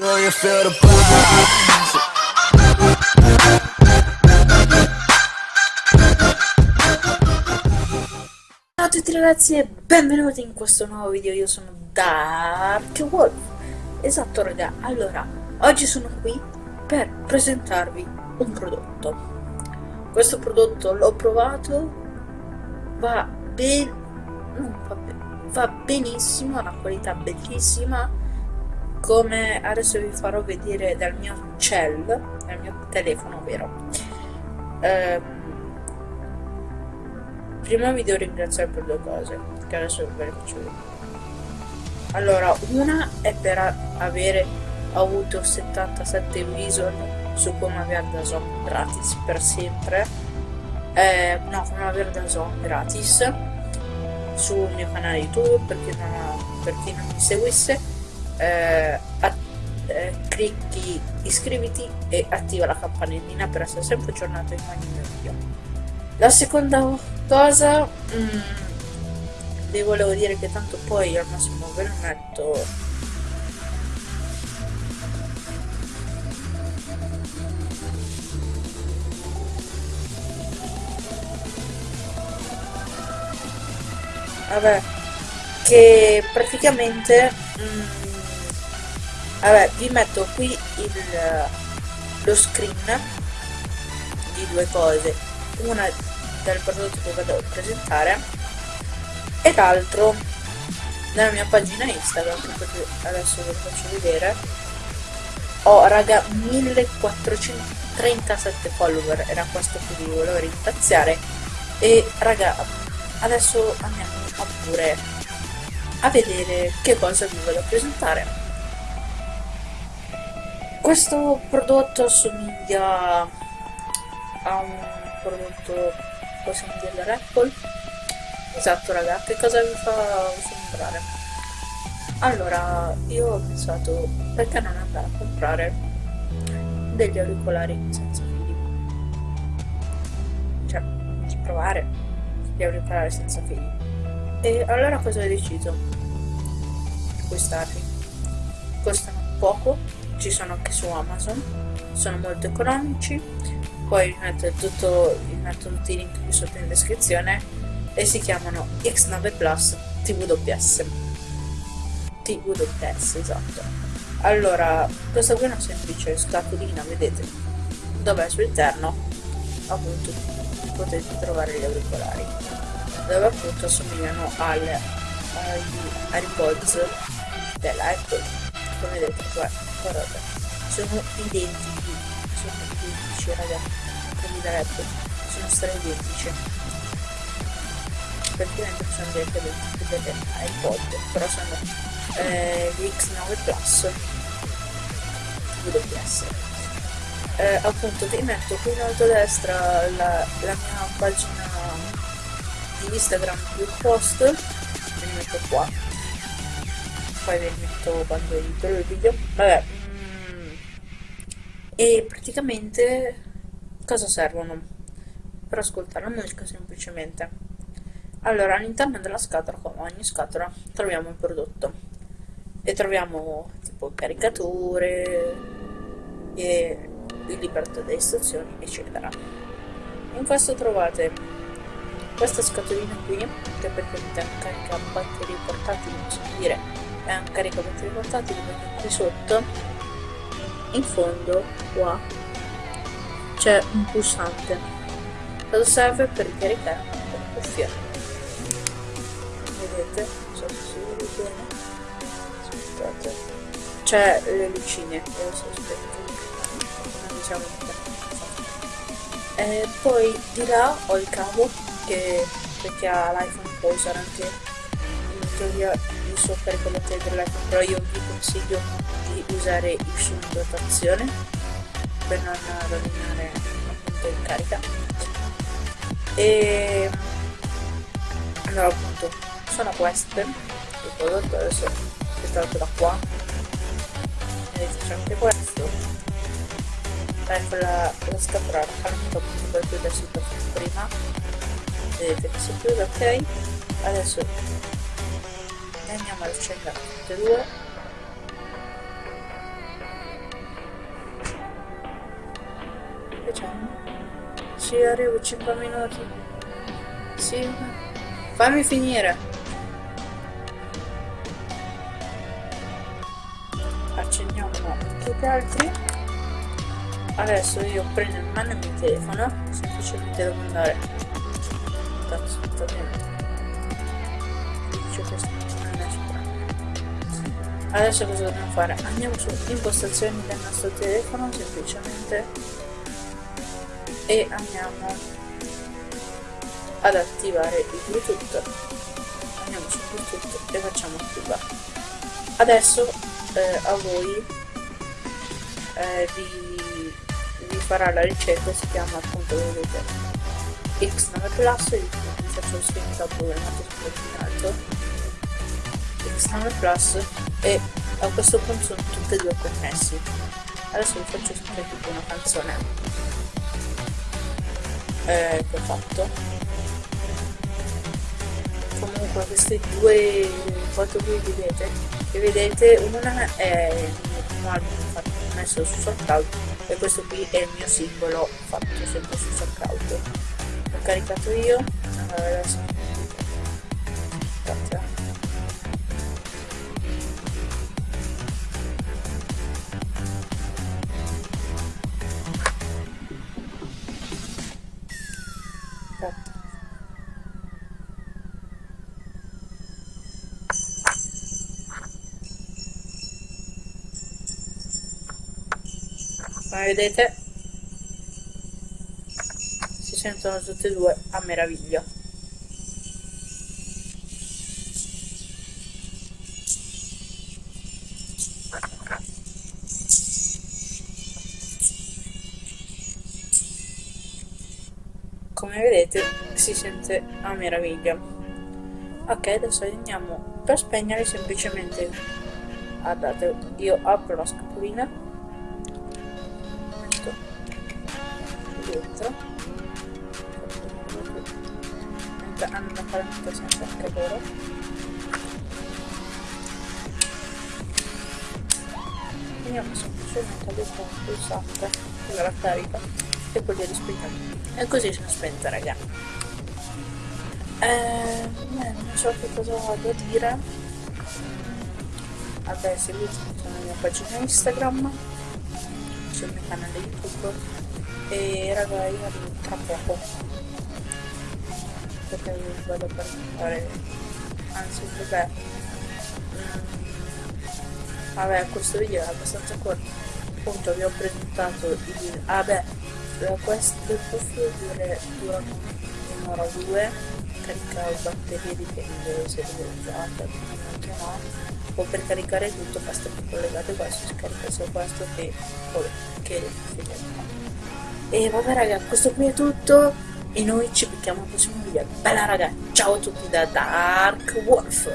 Ciao a tutti ragazzi e benvenuti in questo nuovo video, io sono Dark Wolf. Esatto raga, allora, oggi sono qui per presentarvi un prodotto. Questo prodotto l'ho provato, va ben... non va, ben- va benissimo, ha una qualità bellissima Come adesso vi farò vedere dal mio cell, dal mio telefono vero Ehm Prima vi devo ringraziare per due cose, che adesso ve le faccio vedere. Allora, una è per avere avuto 77 visual su come avere da Zone gratis per sempre. Eh, no, come avere da Zone gratis sul mio canale YouTube, per chi non, per chi non mi seguisse. Eh, eh, clicchi iscriviti e attiva la campanellina per essere sempre aggiornato in ogni mio video. La seconda cosa, mm, vi volevo dire che tanto poi al massimo ve lo metto. Vabbè, che praticamente, mm, vabbè, vi metto qui il, lo screen di due cose. Una del prodotto che vado a presentare e l'altro nella mia pagina Instagram che adesso ve lo faccio vedere. Ho raga 1437 follower era questo che vi volevo ringraziare. E raga adesso andiamo a pure a vedere che cosa vi vado a presentare questo prodotto assomiglia a un prodotto possiamo dirlo Apple. Esatto raga che cosa vi fa sembrare? Allora io ho pensato perché non andare a comprare degli auricolari senza fili? Cioè di provare gli auricolari senza fili. E allora cosa ho deciso? Acquistarli. Costano poco ci sono anche su Amazon sono molto economici. Poi vi metto, tutto, vi metto tutti i link qui sotto in descrizione e si chiamano X9 Plus TWS TWS esatto. Allora questa qui è una semplice scatolina vedete dove sul interno appunto potete trovare gli auricolari dove appunto assomigliano al, agli AirPods della Apple come vedete qua guardate sono identici sono identici ragazzi quelli da Apple sono stra identici. Praticamente sono direttamente delle iPod però sono eh, gli X9 Plus. WS eh, appunto vi metto qui in alto a destra la, la mia pagina di Instagram più post ve li metto qua poi ve li metto quando edito il video? Vabbè. E praticamente cosa servono? Per ascoltare la musica semplicemente. Allora all'interno della scatola come ogni scatola troviamo il prodotto. E troviamo tipo caricature e il libretto delle istruzioni eccetera. In questo trovate questa scatolina qui che è un carica batterie portatili non so dire è un carica batterie portatili perché qui sotto. In fondo qua c'è un pulsante. Cosa serve per ricaricare? Una cuffia vedete? Non so se si vede bene. Aspettate. C'è le lucine io so non diciamo e poi di là ho il cavo che per chi ha l'iPhone può usare anche in teoria il suo caricabatterie dell'iPhone però io vi consiglio di usare il suo in dotazione per non rovinare appunto in carica e allora appunto sono queste il prodotto adesso è stato da qua vedete c'è anche questo ecco la, la scatola appunto per chiudersi prima vedete che si chiude ok adesso le andiamo a ricercare tutte e due. Che c'è? Arrivo 5 minuti. Sì, fammi finire. Accendiamo tutti gli altri. Adesso io prendo in mano il mio telefono semplicemente devo andare. Cazzo sta bene. Questo. Adesso cosa dobbiamo fare? Andiamo su impostazioni del nostro telefono semplicemente. E andiamo ad attivare il bluetooth. Andiamo su bluetooth e facciamo attivare. Adesso eh, a voi eh, vi, vi, farà la ricerca si chiama appunto vedete x9 plus vi faccio lo screenshot dove è nato x9 plus e a questo punto sono tutti e due connessi adesso vi faccio sentire tipo una canzone. Eh, che ho fatto. Comunque queste due foto qui vedete che vedete una è il mio album fatto messo su SoundCloud e questo qui è il mio simbolo fatto sempre su SoundCloud. L'ho caricato io allora adesso aspetta come vedete? Si sentono tutte e due a meraviglia. Come vedete si sente a meraviglia. Ok adesso andiamo per spegnere semplicemente. Guardate io apro la scatolina sempre anche loro. Veniamo semplicemente ad un pulsante la carica e poi glieli spegniamo e così sono spenta raga. Eh, non so che cosa a dire. Vabbè seguitemi sulla mia pagina instagram sul mio canale youtube. E raga io arrivo tra poco perché mi vado per fare anzi vabbè mm, vabbè questo video è abbastanza corto. Appunto vi ho presentato il vabbè questo profilo dura, dura un'ora o due carica batterie dipende se lo usate anche no. O per caricare tutto basta che collegate questo scarica solo questo che, che, che e vabbè raga, questo qui è tutto e noi ci becchiamo al prossimo video. Bella raga, ciao a tutti da Dark Wolf.